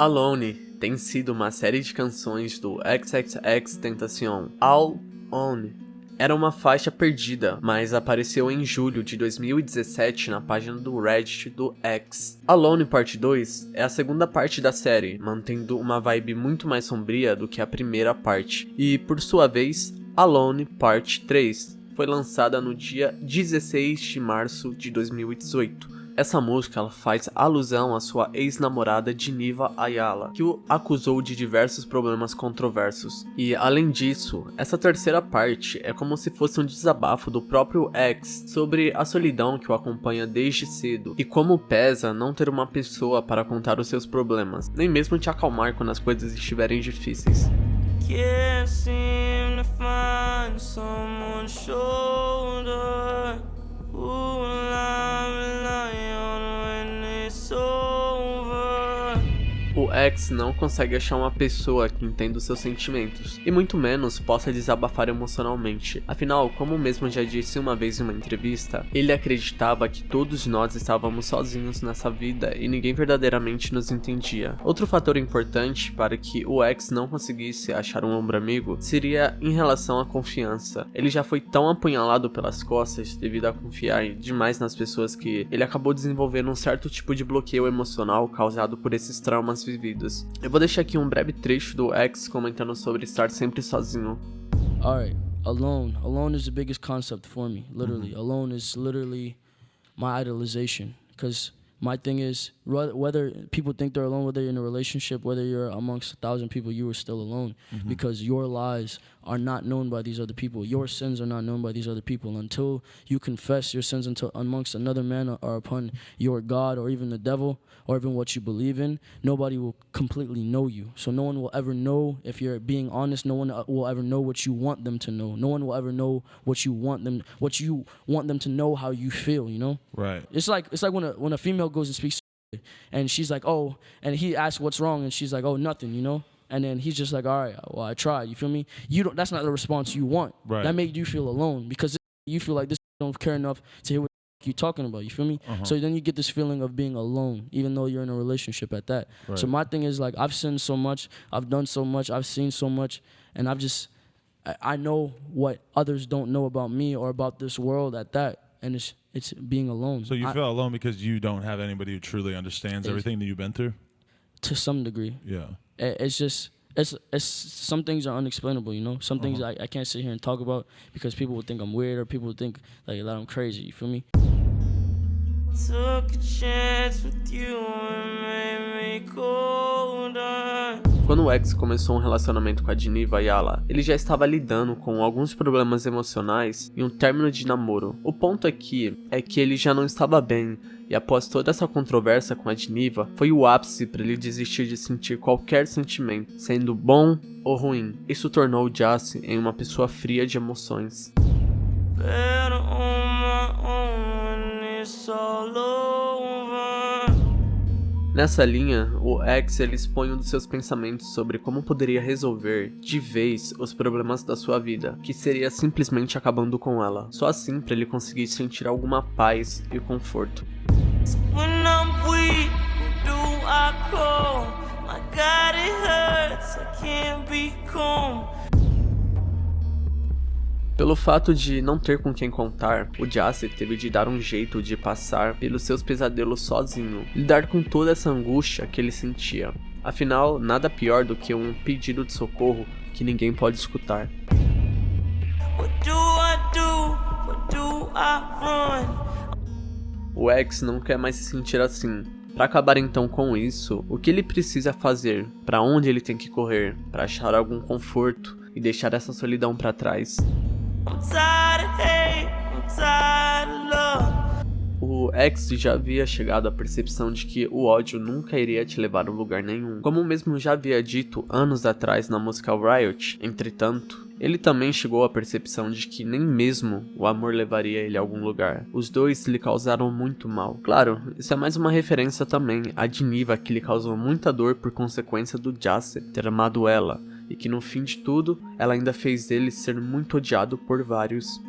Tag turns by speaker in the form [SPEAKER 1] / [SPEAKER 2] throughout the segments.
[SPEAKER 1] Alone tem sido uma série de canções do XXX Tentacion. All On era uma faixa perdida, mas apareceu em julho de 2017 na página do Reddit do X. Alone Parte 2 é a segunda parte da série, mantendo uma vibe muito mais sombria do que a primeira parte, e por sua vez, Alone Parte 3 foi lançada no dia 16 de março de 2018. Essa música ela faz alusão à sua ex-namorada Diniva Ayala, que o acusou de diversos problemas controversos. E além disso, essa terceira parte é como se fosse um desabafo do próprio ex sobre a solidão que o acompanha desde cedo e como pesa não ter uma pessoa para contar os seus problemas, nem mesmo te acalmar quando as coisas estiverem difíceis. Can't seem to find someone's shoulder. X não consegue achar uma pessoa que entenda os seus sentimentos, e muito menos possa desabafar emocionalmente. Afinal, como mesmo já disse uma vez em uma entrevista, ele acreditava que todos nós estávamos sozinhos nessa vida e ninguém verdadeiramente nos entendia. Outro fator importante para que o X não conseguisse achar um ombro amigo seria em relação à confiança. Ele já foi tão apunhalado pelas costas devido a confiar demais nas pessoas que ele acabou desenvolvendo um certo tipo de bloqueio emocional causado por esses traumas vividas. Eu vou deixar aqui um breve trecho do X comentando sobre estar sempre sozinho.
[SPEAKER 2] Alright, alone. Alone is the biggest concept for me, literally. -hmm. Alone is literally my idolization. Because my thing is, whether people think they're alone, whether you're in a relationship, whether you're amongst a thousand people, you are still alone. Mm -hmm. Because your lies are not known by these other people. Your sins are not known by these other people. Until you confess your sins until amongst another man or upon your God or even the devil or even what you believe in, nobody will completely know you. So no one will ever know if you're being honest. No one uh, will ever know what you want them to know. No one will ever know what you want them what you want them to know how you feel, you know?
[SPEAKER 3] Right.
[SPEAKER 2] It's like it's like when a when a female goes and speaks and she's like, "Oh," and he asks what's wrong and she's like, "Oh, nothing," you know? and then he's just like, all right, well, I tried. You feel me? You don't. That's not the response you want.
[SPEAKER 3] Right.
[SPEAKER 2] That made you feel alone because you feel like this don't care enough to hear what you're talking about. You feel me? Uh -huh. So then you get this feeling of being alone, even though you're in a relationship at that. Right. So my thing is like I've sinned so much, I've done so much, I've seen so much, and I've just I know what others don't know about me or about this world at that, and it's it's being alone.
[SPEAKER 3] So you I, feel alone because you don't have anybody who truly understands everything that you've been through.
[SPEAKER 2] To some degree.
[SPEAKER 3] Yeah
[SPEAKER 2] it's just it's it's some things are unexplainable, you know. Some uh -huh. things I, I can't sit here and talk about because people would think I'm weird or people would think like that I'm crazy. You feel me?
[SPEAKER 1] Quando o ex começou um relacionamento com a Diniva Ayala, ele já estava lidando com alguns problemas emocionais e um término de namoro. O ponto aqui é que ele já não estava bem, e após toda essa controvérsia com a Diniva, foi o ápice para ele desistir de sentir qualquer sentimento, sendo bom ou ruim. Isso tornou Jace em uma pessoa fria de emoções. Nessa linha, o X ele expõe um dos seus pensamentos sobre como poderia resolver de vez os problemas da sua vida, que seria simplesmente acabando com ela. Só assim para ele conseguir sentir alguma paz e conforto. Pelo fato de não ter com quem contar, o Jace teve de dar um jeito de passar pelos seus pesadelos sozinho, lidar com toda essa angústia que ele sentia. Afinal, nada pior do que um pedido de socorro que ninguém pode escutar. O ex não quer mais se sentir assim. Para acabar então com isso, o que ele precisa fazer? Para onde ele tem que correr? Para achar algum conforto e deixar essa solidão para trás? O X já havia chegado à percepção de que o ódio nunca iria te levar a lugar nenhum. Como mesmo já havia dito anos atrás na música Riot, entretanto, ele também chegou à percepção de que nem mesmo o amor levaria ele a algum lugar. Os dois lhe causaram muito mal. Claro, isso é mais uma referência também a Diniva que lhe causou muita dor por consequência do Jace ter amado ela, e que no fim de tudo, ela ainda fez ele ser muito odiado por vários.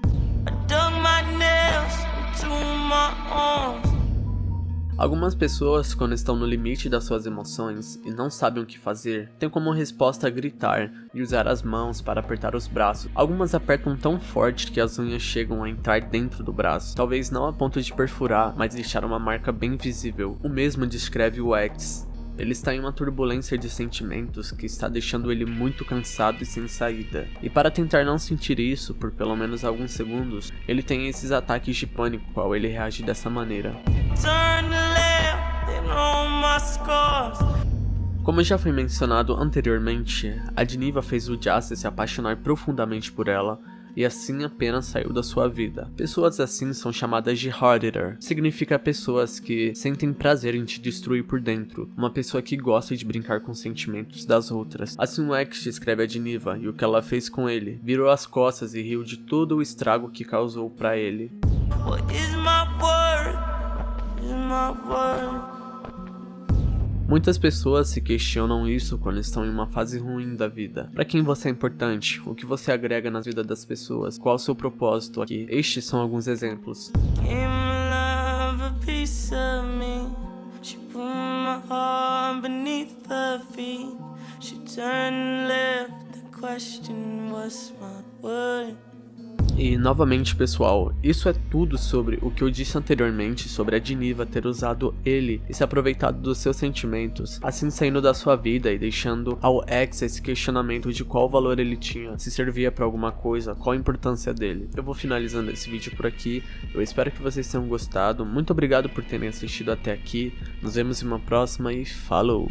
[SPEAKER 1] Algumas pessoas, quando estão no limite das suas emoções e não sabem o que fazer, têm como resposta gritar e usar as mãos para apertar os braços. Algumas apertam tão forte que as unhas chegam a entrar dentro do braço, talvez não a ponto de perfurar, mas deixar uma marca bem visível. O mesmo descreve o X, ele está em uma turbulência de sentimentos que está deixando ele muito cansado e sem saída. E para tentar não sentir isso por pelo menos alguns segundos, ele tem esses ataques de pânico qual ele reage dessa maneira. Como já foi mencionado anteriormente, a Diniva fez o Jasta se apaixonar profundamente por ela, e assim apenas saiu da sua vida. Pessoas assim são chamadas de Harder, significa pessoas que sentem prazer em te destruir por dentro, uma pessoa que gosta de brincar com os sentimentos das outras. Assim o X descreve a Diniva e o que ela fez com ele, virou as costas e riu de todo o estrago que causou para ele. What is my word? Is my word? Muitas pessoas se questionam isso quando estão em uma fase ruim da vida. Para quem você é importante? O que você agrega na vida das pessoas? Qual o seu propósito aqui? Estes são alguns exemplos. Question was. E novamente pessoal, isso é tudo sobre o que eu disse anteriormente sobre a Diniva ter usado ele e se aproveitado dos seus sentimentos, assim saindo da sua vida e deixando ao X esse questionamento de qual valor ele tinha, se servia para alguma coisa, qual a importância dele. Eu vou finalizando esse vídeo por aqui, eu espero que vocês tenham gostado, muito obrigado por terem assistido até aqui, nos vemos em uma próxima e falou!